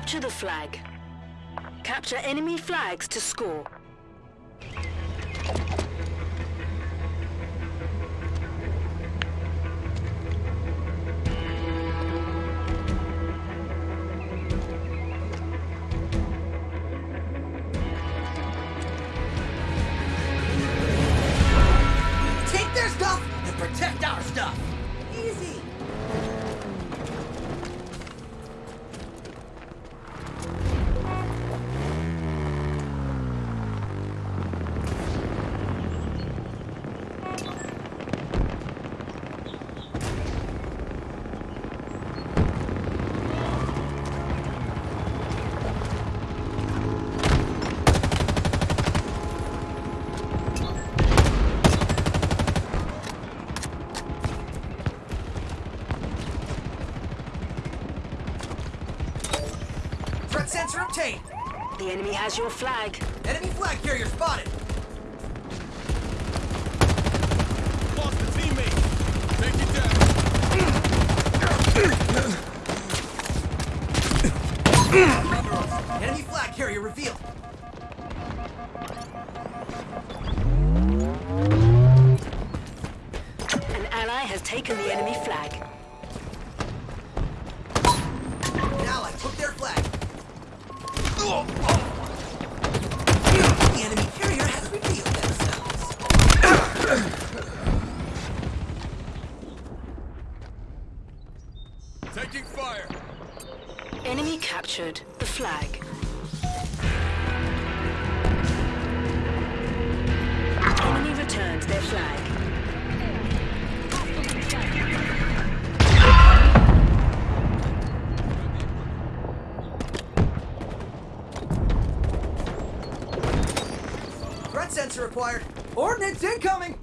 Capture the flag. Capture enemy flags to score. The enemy has your flag. Enemy flag carrier spotted. Lost a teammate. Take it down. Enemy flag carrier revealed. An ally has taken the enemy flag. Now I took their flag. The captured the flag. Enemy returned their flag. Threat sensor acquired. Ordnance incoming.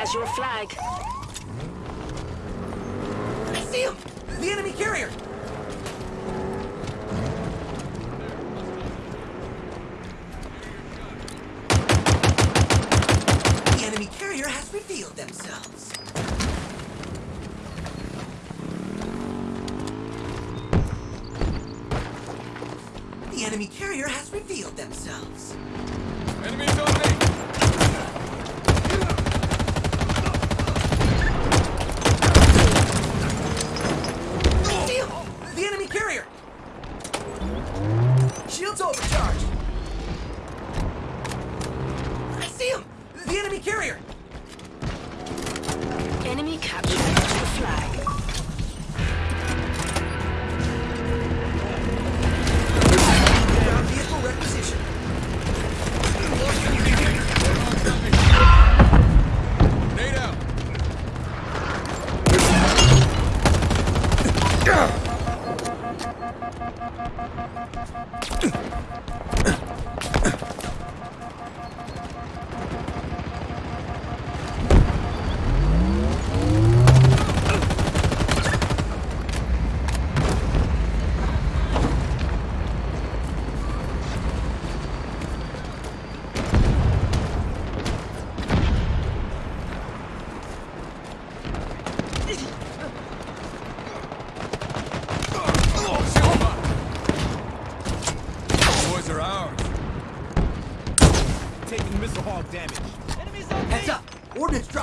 Has your flag. I see him. The enemy carrier. The enemy carrier has revealed themselves. The enemy carrier has revealed themselves. Enemies on me.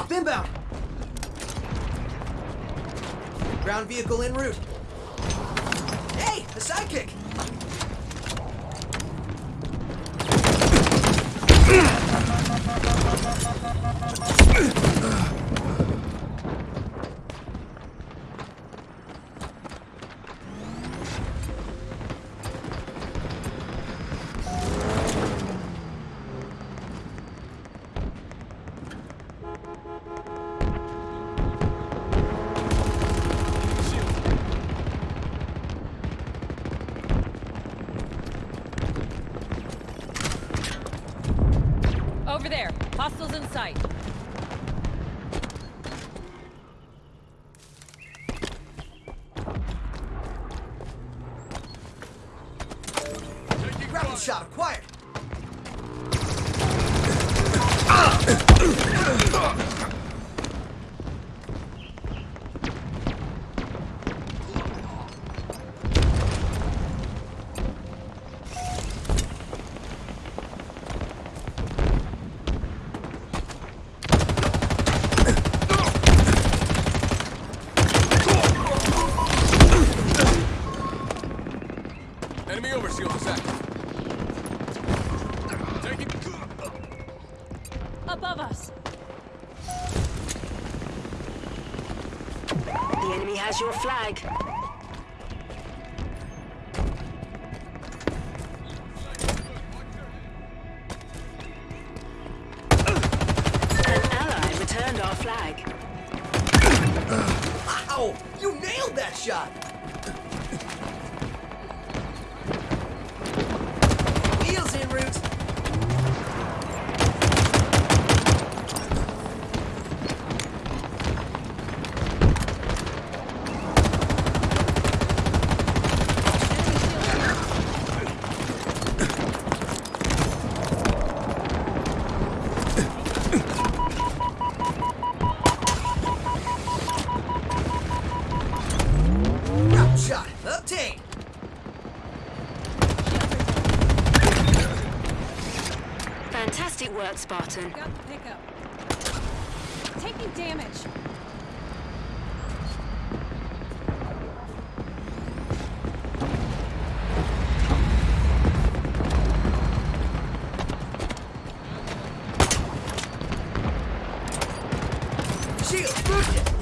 Drop inbound! Ground vehicle en route. Hey, a sidekick! sight. Rapid shot acquired. Ah! Enemy overshield is active. Taking... Above us. The enemy has your flag. An ally returned our flag. Wow! You nailed that shot! Work, Spartan. Got the pickup. Taking damage. Shield boosted!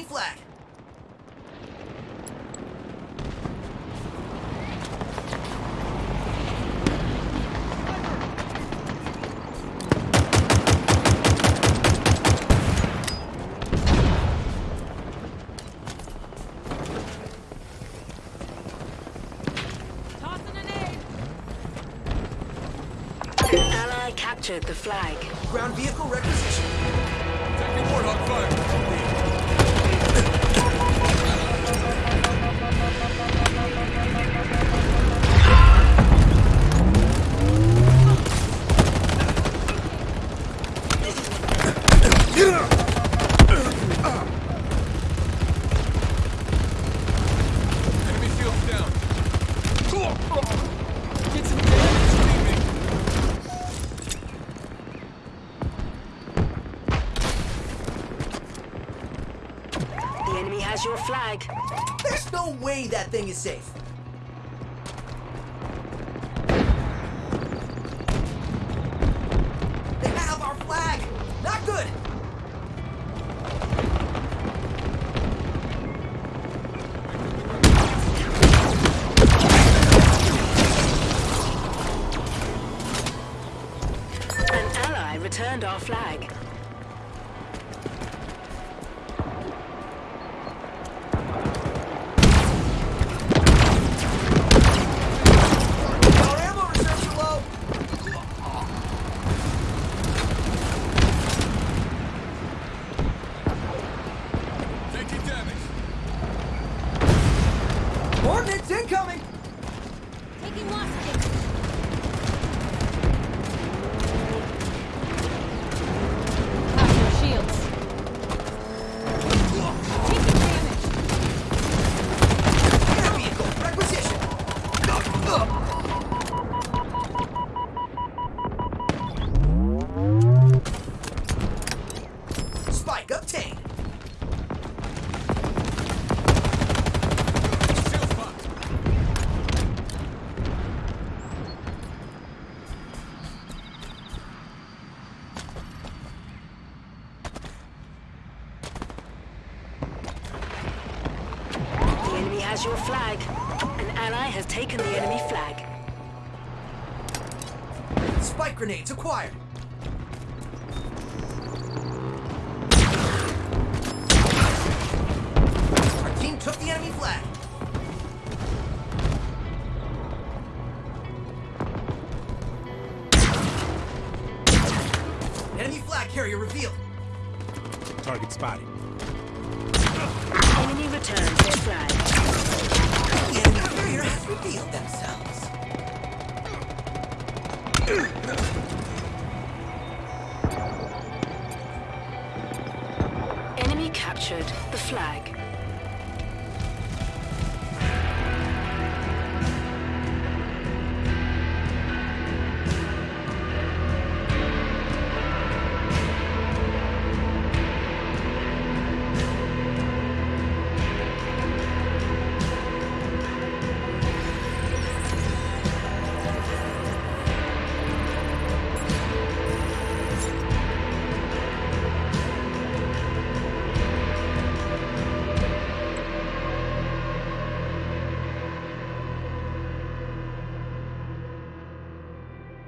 enemy flag. captured the flag. Ground vehicle requisition. Tactical warthog fire. There's no way that thing is safe. Has your flag. An ally has taken the enemy flag. Spike grenades acquired! Our team took the enemy flag! Enemy flag carrier revealed! Target spotted. Enemy returns their flag. The enemy carrier has revealed themselves! Enemy captured the flag.